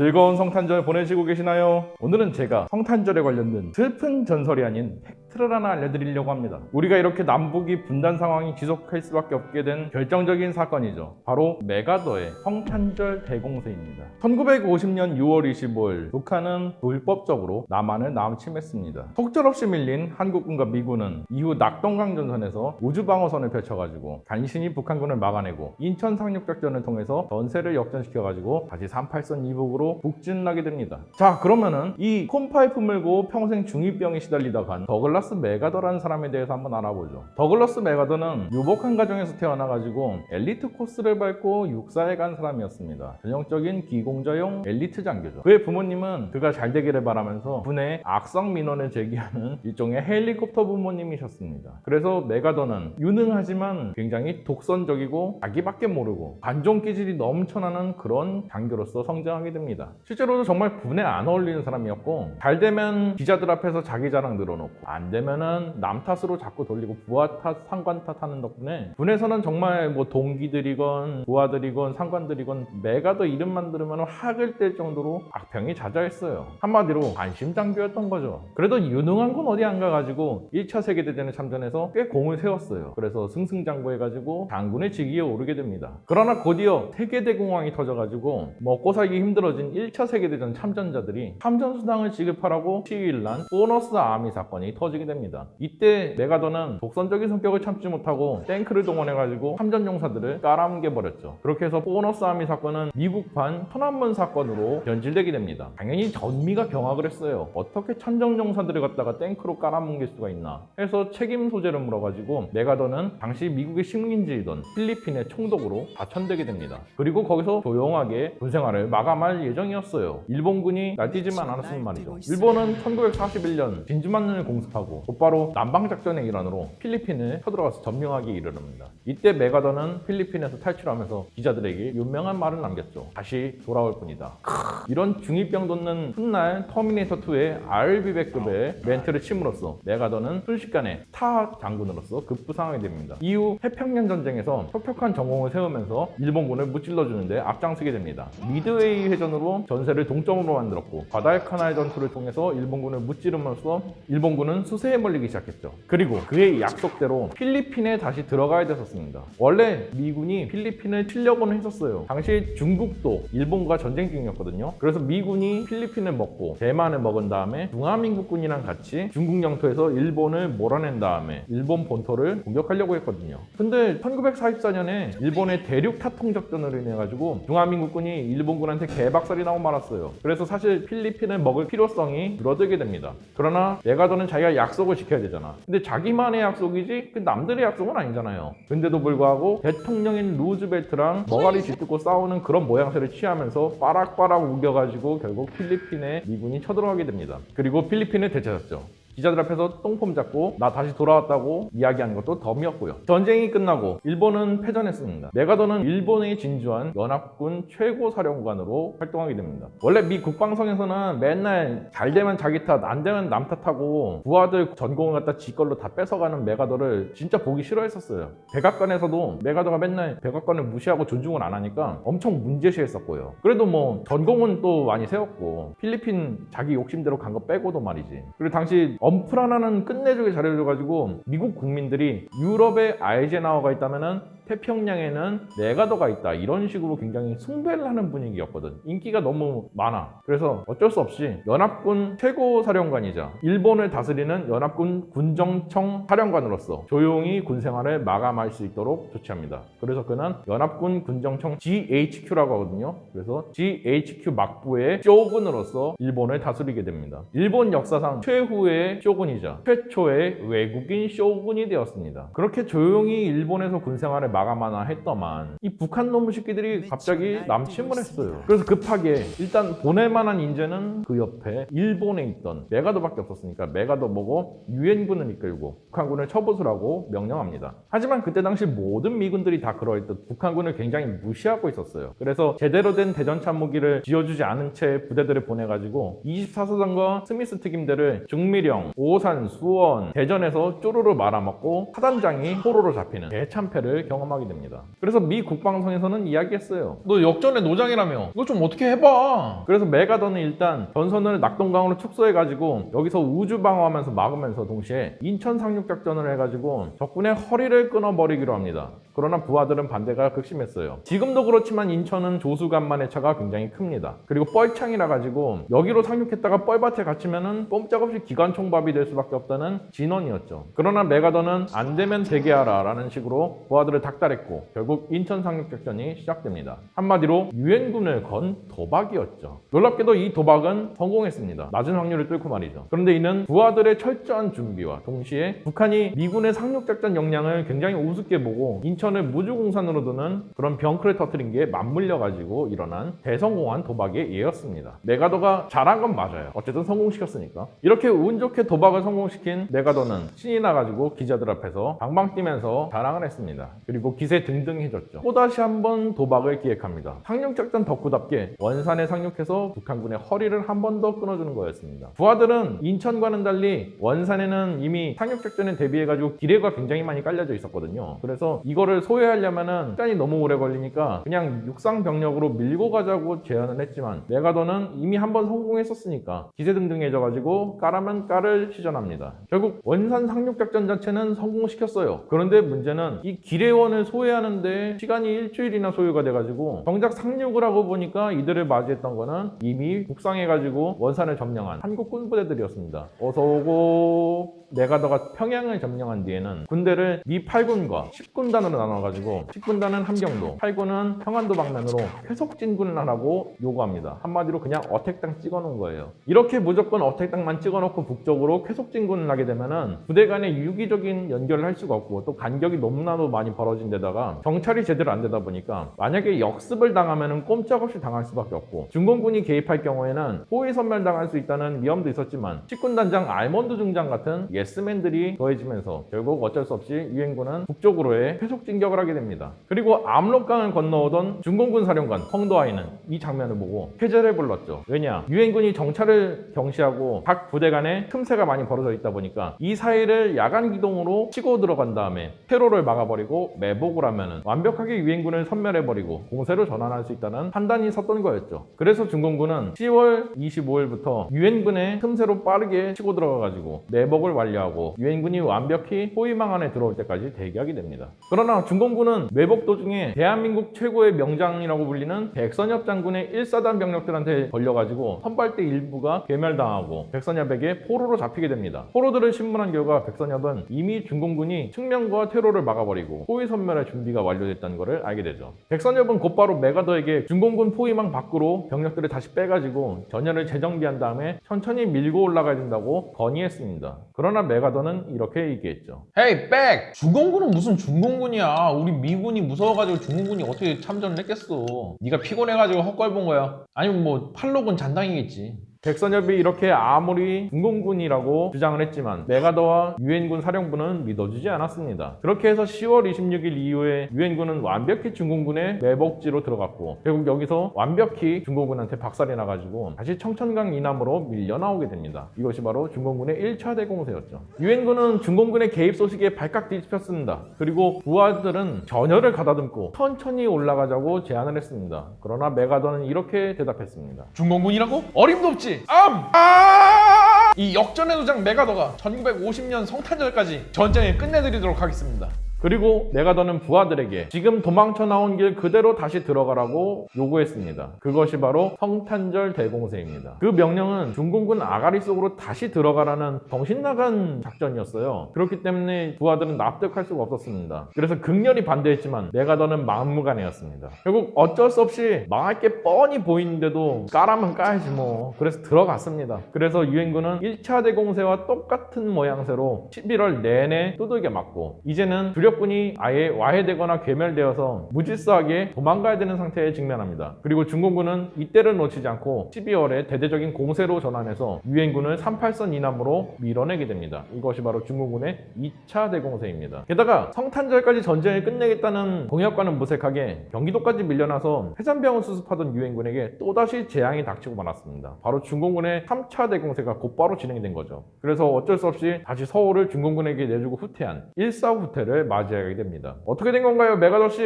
즐거운 성탄절 보내시고 계시나요? 오늘은 제가 성탄절에 관련된 슬픈 전설이 아닌 팩트를 하나 알려드리려고 합니다. 우리가 이렇게 남북이 분단 상황이 지속할 수밖에 없게 된 결정적인 사건이죠. 바로 맥아더의 성탄절 대공세입니다. 1950년 6월 25일 북한은 불법적으로 남한을 남침했습니다. 속절없이 밀린 한국군과 미군은 이후 낙동강 전선에서 우주방어선을 펼쳐가지고 간신히 북한군을 막아내고 인천 상륙작전을 통해서 전세를 역전시켜가지고 다시 38선 이북으로 북진하게 됩니다. 자 그러면은 이 콘파이프 물고 평생 중2병에 시달리다 간 더글라스 맥아더라는 사람에 대해서 한번 알아보죠. 더글라스 맥아더는 유복한 가정에서 태어나가지고 엘리트 코스를 밟고 육사에 간 사람이었습니다. 전형적인 귀공자형 엘리트 장교죠. 그의 부모님은 그가 잘 되기를 바라면서 군에 악성 민원을 제기하는 일종의 헬리콥터 부모님이셨습니다. 그래서 맥아더는 유능하지만 굉장히 독선적이고 자기밖에 모르고 관종 기질이 넘쳐나는 그런 장교로서 성장하게 됩니다. 실제로도 정말 군에 안 어울리는 사람이었고 잘 되면 기자들 앞에서 자기 자랑 늘어놓고 안 되면은 남 탓으로 자꾸 돌리고 부하 탓, 상관 탓 하는 덕분에 군에서는 정말 뭐 동기들이건 부하들이건 상관들이건 맥아더 이름만 들으면 학을 뗄 정도로 악평이 자자했어요. 한마디로 관심 장교였던 거죠. 그래도 유능한 건 어디 안 가가지고 1차 세계대전에 참전해서 꽤 공을 세웠어요. 그래서 승승장구해가지고 장군의 직위에 오르게 됩니다. 그러나 곧이어 세계대공황이 터져가지고 먹고 살기 힘들어진 1차 세계대전 참전자들이 참전수당을 지급하라고 시위를 난 보너스 아미 사건이 터지게 됩니다. 이때 메가더는 독선적인 성격을 참지 못하고 탱크를 동원해가지고 참전용사들을 깔아뭉개버렸죠. 그렇게 해서 보너스 아미 사건은 미국판 천안문 사건으로 변질되게 됩니다. 당연히 전미가 경악을 했어요. 어떻게 참전용사들을 갖다가 탱크로 깔아뭉갤 수가 있나 해서 책임 소재를 물어가지고 메가더는 당시 미국의 식민지이던 필리핀의 총독으로 좌천되게 됩니다. 그리고 거기서 조용하게 군 생활을 마감할 예정이었어요. 일본군이 날뛰지만 않았으면 말이죠. 일본은 1941년 진주만을 공습하고 곧바로 남방작전의 일환으로 필리핀을 쳐들어가서 점령하기 이르릅니다. 이때 맥아더는 필리핀에서 탈출하면서 기자들에게 유명한 말을 남겼죠. 다시 돌아올 뿐이다. 크, 이런 중2병 돋는 훗날 터미네이터2의 RB1급의 멘트를 침으로써 맥아더는 순식간에 스타 장군으로서 급부상하게 됩니다. 이후 태평양 전쟁에서 혁혁한 전공을 세우면서 일본군을 무찔러주는데 앞장서게 됩니다. 미드웨이 해전으로 전세를 동점으로 만들었고 과달카날 전투를 통해서 일본군을 무찌름으로써 일본군은 수세에 몰리기 시작했죠. 그리고 그의 약속대로 필리핀에 다시 들어가야 됐었습니다. 원래 미군이 필리핀을 치려고는 했었어요. 당시 중국도 일본과 전쟁 중이었거든요. 그래서 미군이 필리핀을 먹고 대만을 먹은 다음에 중화민국군이랑 같이 중국 영토에서 일본을 몰아낸 다음에 일본 본토를 공격하려고 했거든요. 근데 1944년에 일본의 대륙 타통 작전으로 인해 가지고 중화민국군이 일본군한테 개박살이 나고 말았어요. 그래서 사실 필리핀을 먹을 필요성이 줄어들게 됩니다. 그러나 메가더는 자기가 약 속을 지켜야 되잖아. 근데 자기만의 약속이지 그 남들의 약속은 아니잖아요. 근데도 불구하고 대통령인 루즈벨트랑 머가리 쥐뜯고 싸우는 그런 모양새를 취하면서 빠락빠락 우겨가지고 결국 필리핀에 미군이 쳐들어가게 됩니다. 그리고 필리핀을 되찾았죠. 기자들 앞에서 똥폼 잡고 나 다시 돌아왔다고 이야기하는 것도 덤이었고요. 전쟁이 끝나고 일본은 패전했습니다. 메가더는 일본에 진주한 연합군 최고 사령관으로 활동하게 됩니다. 원래 미 국방성에서는 맨날 잘 되면 자기 탓, 안 되면 남 탓하고 부하들 전공을 갖다 지 걸로 다 뺏어가는 메가더를 진짜 보기 싫어했었어요. 백악관에서도 메가더가 맨날 백악관을 무시하고 존중을 안 하니까 엄청 문제시했었고요. 그래도 뭐 전공은 또 많이 세웠고 필리핀 자기 욕심대로 간 거 빼고도 말이지. 그리고 당시 엄프라나는 끝내주게 잘해줘가지고 미국 국민들이 유럽에 아이젠하워가 있다면은 태평양에는 메가더가 있다. 이런 식으로 굉장히 숭배를 하는 분위기였거든. 인기가 너무 많아. 그래서 어쩔 수 없이 연합군 최고 사령관이자 일본을 다스리는 연합군 군정청 사령관으로서 조용히 군생활을 마감할 수 있도록 조치합니다. 그래서 그는 연합군 군정청 GHQ라고 하거든요. 그래서 GHQ 막부의 쇼군으로서 일본을 다스리게 됩니다. 일본 역사상 최후의 쇼군이자 최초의 외국인 쇼군이 되었습니다. 그렇게 조용히 일본에서 군생활을 마감하나 했더만 이 북한 놈의 새끼들이 갑자기 남침을 했어요. 그래서 급하게 일단 보낼 만한 인재는 그 옆에 일본에 있던 메가더밖에 없었으니까 메가더 보고 유엔군을 이끌고 북한군을 처부수라고 명령합니다. 하지만 그때 당시 모든 미군들이 다 그러했듯 북한군을 굉장히 무시하고 있었어요. 그래서 제대로 된 대전차 무기를 지어주지 않은 채 부대들을 보내가지고 24사단과 스미스 특임대를 중미령, 오산, 수원, 대전에서 쪼르르 말아먹고 사단장이 포로로 잡히는 대참패를 경험하게 경 험하게 됩니다. 그래서 미 국방성에서는 이야기했어요. 너 역전의 노장이라며. 이거 좀 어떻게 해봐. 그래서 메가던은 일단 전선을 낙동강으로 축소해가지고 여기서 우주 방어하면서 막으면서 동시에 인천 상륙 작전을 해가지고 적군의 허리를 끊어버리기로 합니다. 그러나 부하들은 반대가 극심했어요. 지금도 그렇지만 인천은 조수간만의 차가 굉장히 큽니다. 그리고 뻘창이라 가지고 여기로 상륙했다가 뻘밭에 갇히면은 꼼짝없이 기관총밥이 될 수밖에 없다는 진원이었죠. 그러나 메가던은 안 되면 대기하라 라는 식으로 부하들을 닥 달했고 결국 인천 상륙 작전이 시작됩니다. 한마디로 유엔군을 건 도박이었죠. 놀랍게도 이 도박은 성공했습니다. 낮은 확률을 뚫고 말이죠. 그런데 이는 부하들의 철저한 준비와 동시에 북한이 미군의 상륙 작전 역량을 굉장히 우습게 보고 인천을 무주공산으로 두는 그런 병크를 터뜨린 게 맞물려 가지고 일어난 대성공한 도박의 예였습니다. 메가더가 잘한 건 맞아요. 어쨌든 성공시켰으니까. 이렇게 운 좋게 도박을 성공시킨 메가더는 신이 나가지고 기자들 앞에서 방방 뛰면서 자랑을 했습니다. 그리고 기세 등등해졌죠. 또다시 한번 도박을 기획합니다. 상륙작전 덕후답게 원산에 상륙해서 북한군의 허리를 한 번 더 끊어주는 거였습니다. 부하들은 인천과는 달리 원산에는 이미 상륙작전에 대비해가지고 기뢰가 굉장히 많이 깔려져 있었거든요. 그래서 이거를 소유하려면은 시간이 너무 오래 걸리니까 그냥 육상 병력으로 밀고 가자고 제안을 했지만 메가더는 이미 한 번 성공했었으니까 기세 등등해져가지고 까라면 까를 시전합니다. 결국 원산 상륙작전 자체는 성공시켰어요. 그런데 문제는 이 기뢰원 을 소유하는데 시간이 일주일이나 소요가 돼가지고 정작 상륙을 하고 보니까 이들을 맞이했던 거는 이미 북상해가지고 원산을 점령한 한국 군부대들이었습니다. 어서 오고 메가더가 평양을 점령한 뒤에는 군대를 미 8군과 10군단으로 나눠가지고 10군단은 함경도, 8군은 평안도 방면으로 쾌속 진군을 하라고 요구합니다. 한마디로 그냥 attack땅 찍어놓은 거예요. 이렇게 무조건 attack땅만 찍어놓고 북쪽으로 쾌속 진군을 하게 되면 은 부대 간의 유기적인 연결을 할 수가 없고 또 간격이 너무나도 많이 벌어 진 데다가 정찰이 제대로 안 되다 보니까 만약에 역습을 당하면은 꼼짝없이 당할 수밖에 없고 중공군이 개입할 경우에는 포위 섬멸당할 수 있다는 위험도 있었지만 10군단장 알몬드 중장 같은 예스맨들이 더해지면서 결국 어쩔 수 없이 유엔군은 북쪽으로의 쾌속 진격을 하게 됩니다. 그리고 압록강을 건너오던 중공군 사령관 펑더화이는 이 장면을 보고 쾌재를 불렀죠. 왜냐? 유엔군이 정찰을 경시하고 각 부대 간에 틈새가 많이 벌어져 있다 보니까 이 사이를 야간 기동으로 치고 들어간 다음에 퇴로를 막아버리고 매복을 하면은 완벽하게 유엔군을 섬멸해버리고 공세로 전환할 수 있다는 판단이 섰던 거였죠. 그래서 중공군은 10월 25일부터 유엔군의 틈새로 빠르게 치고 들어가가지고 매복을 완료하고 유엔군이 완벽히 호위망 안에 들어올 때까지 대기하게 됩니다. 그러나 중공군은 매복 도중에 대한민국 최고의 명장이라고 불리는 백선엽 장군의 1사단 병력들한테 걸려가지고 선발대 일부가 괴멸당하고 백선엽에게 포로로 잡히게 됩니다. 포로들을 신문한 결과 백선엽은 이미 중공군이 측면과 퇴로를 막아버리고 포위 선멸의 준비가 완료됐다는 것을 알게 되죠. 백선엽은 곧바로 메가더에게 중공군 포위망 밖으로 병력들을 다시 빼가지고 전열을 재정비한 다음에 천천히 밀고 올라가야 된다고 건의했습니다. 그러나 메가더는 이렇게 얘기했죠. 헤이 백! 중공군은 무슨 중공군이야. 우리 미군이 무서워가지고 중공군이 어떻게 참전을 했겠어. 네가 피곤해가지고 헛걸 본 거야. 아니면 뭐 팔로군 잔당이겠지. 백선엽이 이렇게 아무리 중공군이라고 주장을 했지만 메가더와 유엔군 사령부는 믿어주지 않았습니다. 그렇게 해서 10월 26일 이후에 유엔군은 완벽히 중공군의 매복지로 들어갔고 결국 여기서 완벽히 중공군한테 박살이 나가지고 다시 청천강 이남으로 밀려나오게 됩니다. 이것이 바로 중공군의 1차 대공세였죠. 유엔군은 중공군의 개입 소식에 발칵 뒤집혔습니다. 그리고 부하들은 전열을 가다듬고 천천히 올라가자고 제안을 했습니다. 그러나 메가더는 이렇게 대답했습니다. 중공군이라고? 어림도 없지. 암! 아! 이 역전의 도장 메가더가 1950년 성탄절까지 전쟁을 끝내드리도록 하겠습니다. 그리고 메가더는 부하들에게 지금 도망쳐 나온 길 그대로 다시 들어가라고 요구했습니다. 그것이 바로 성탄절 대공세입니다. 그 명령은 중공군 아가리 속으로 다시 들어가라는 정신나간 작전이었어요. 그렇기 때문에 부하들은 납득할 수가 없었습니다. 그래서 극렬히 반대했지만 메가더는 마음무가내였습니다. 결국 어쩔 수 없이 망할 게 뻔히 보이는데도 까라면 까야지 뭐. 그래서 들어갔습니다. 그래서 유엔군은 1차 대공세와 똑같은 모양새로 11월 내내 두들겨 맞고 이제는 주력군이 아예 와해되거나 괴멸되어서 무질서하게 도망가야 되는 상태에 직면합니다. 그리고 중공군은 이때를 놓치지 않고 12월에 대대적인 공세로 전환해서 유엔군을 38선 이남으로 밀어내게 됩니다. 이것이 바로 중공군의 2차 대공세입니다. 게다가 성탄절까지 전쟁을 끝내겠다는 공약과는 무색하게 경기도까지 밀려나서 해산병을 수습하던 유엔군에게 또다시 재앙이 닥치고 말았습니다. 바로 중공군의 3차 대공세가 곧바로 진행된 거죠. 그래서 어쩔 수 없이 다시 서울을 중공군에게 내주고 후퇴한 1사 후퇴를 맞이하게 됩니다. 어떻게 된 건가요, 메가더 씨?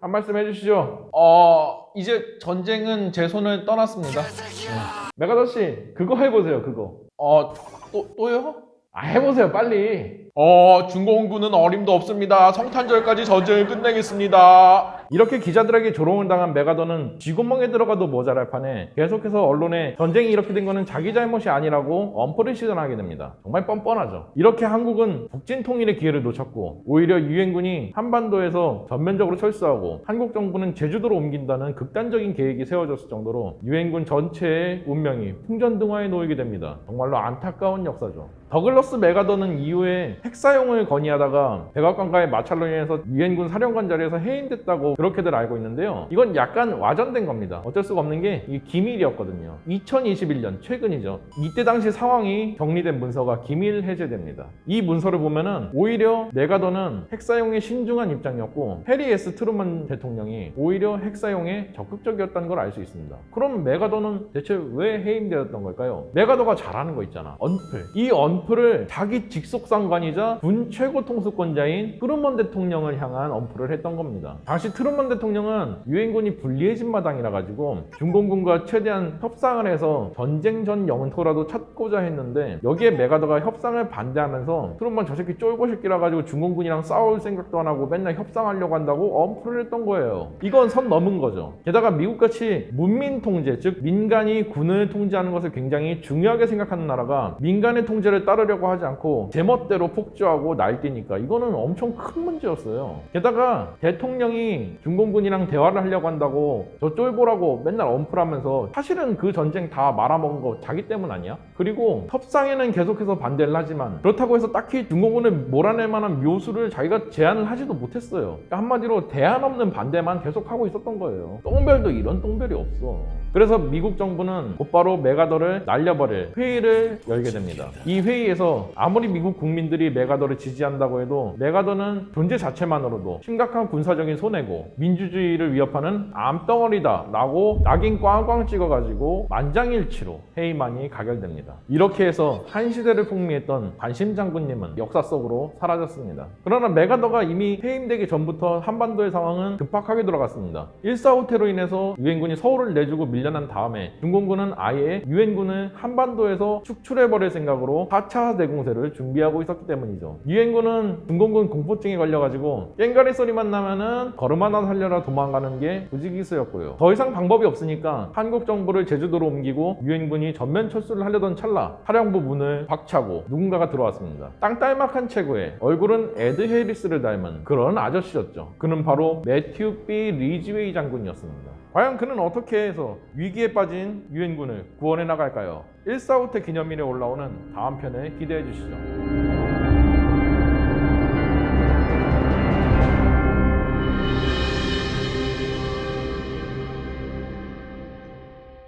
한 말씀 해주시죠. 어 이제 전쟁은 제 손을 떠났습니다. 메가더 씨, 그거 해보세요, 그거. 어 또 또요? 아, 해보세요, 빨리. 어 중공군은 어림도 없습니다. 성탄절까지 전쟁을 끝내겠습니다. 이렇게 기자들에게 조롱을 당한 메가더는 쥐구멍에 들어가도 모자랄 판에 계속해서 언론에 전쟁이 이렇게 된 거는 자기 잘못이 아니라고 엄포를 시전하게 됩니다. 정말 뻔뻔하죠. 이렇게 한국은 북진 통일의 기회를 놓쳤고 오히려 유엔군이 한반도에서 전면적으로 철수하고 한국 정부는 제주도로 옮긴다는 극단적인 계획이 세워졌을 정도로 유엔군 전체의 운명이 풍전등화에 놓이게 됩니다. 정말로 안타까운 역사죠. 더글러스 메가더는 이후에 핵사용을 건의하다가 백악관과의 마찰로 인해서 유엔군 사령관 자리에서 해임됐다고 그렇게들 알고 있는데요. 이건 약간 와전된 겁니다. 어쩔 수가 없는 게 이게 기밀이었거든요. 2021년 최근이죠. 이때 당시 상황이 정리된 문서가 기밀 해제됩니다. 이 문서를 보면은 오히려 맥아더는 핵사용에 신중한 입장이었고 해리 에스 트루먼 대통령이 오히려 핵사용에 적극적이었다는 걸 알 수 있습니다. 그럼 맥아더는 대체 왜 해임되었던 걸까요? 맥아더가 잘하는 거 있잖아. 언플. 이 언플을 자기 직속 상관이자 군 최고 통수권자인 트루먼 대통령을 향한 언플을 했던 겁니다. 당시 트루 먼 대통령은 유엔군이 불리해진 마당이라 가지고 중공군과 최대한 협상을 해서 전쟁 전 영토라도 찾고자 했는데 여기에 맥아더가 협상을 반대하면서 트루먼 저 새끼 쫄보 새끼라 가지고 중공군이랑 싸울 생각도 안 하고 맨날 협상하려고 한다고 언플을 했던 거예요. 이건 선 넘은 거죠. 게다가 미국같이 문민 통제, 즉 민간이 군을 통제하는 것을 굉장히 중요하게 생각하는 나라가 민간의 통제를 따르려고 하지 않고 제멋대로 폭주하고 날뛰니까 이거는 엄청 큰 문제였어요. 게다가 대통령이 중공군이랑 대화를 하려고 한다고 저 쫄보라고 맨날 언플하면서 사실은 그 전쟁 다 말아먹은 거 자기 때문 아니야? 그리고 협상에는 계속해서 반대를 하지만 그렇다고 해서 딱히 중공군을 몰아낼 만한 묘수를 자기가 제안을 하지도 못했어요. 그러니까 한마디로 대안 없는 반대만 계속하고 있었던 거예요. 똥별도 이런 똥별이 없어. 그래서 미국 정부는 곧바로 메가더를 날려버릴 회의를 열게 됩니다. 이 회의에서 아무리 미국 국민들이 메가더를 지지한다고 해도 메가더는 존재 자체만으로도 심각한 군사적인 손해고 민주주의를 위협하는 암덩어리다 라고 낙인 꽝꽝 찍어가지고 만장일치로 회의만이 가결됩니다. 이렇게 해서 한 시대를 풍미했던 관심 장군님은 역사 속으로 사라졌습니다. 그러나 메가더가 이미 해임되기 전부터 한반도의 상황은 급박하게 돌아갔습니다. 1.4호 테로 인해서 유엔군이 서울을 내주고 밀려 난 다음에 중공군은 아예 유엔군을 한반도에서 축출해버릴 생각으로 4차 대공세를 준비하고 있었기 때문이죠. 유엔군은 중공군 공포증에 걸려가지고 깽가리 소리만 나면은 걸음아 나 살려라 도망가는 게 부지기수였고요. 더 이상 방법이 없으니까 한국 정부를 제주도로 옮기고 유엔군이 전면 철수를 하려던 찰나 사령부 문을 박차고 누군가가 들어왔습니다. 땅딸막한 체구에 얼굴은 에드 해리스를 닮은 그런 아저씨였죠. 그는 바로 매튜 B 리지웨이 장군이었습니다. 과연 그는 어떻게 해서 위기에 빠진 유엔군을 구원해 나갈까요? 145태 기념일에 올라오는 다음 편을 기대해 주시죠.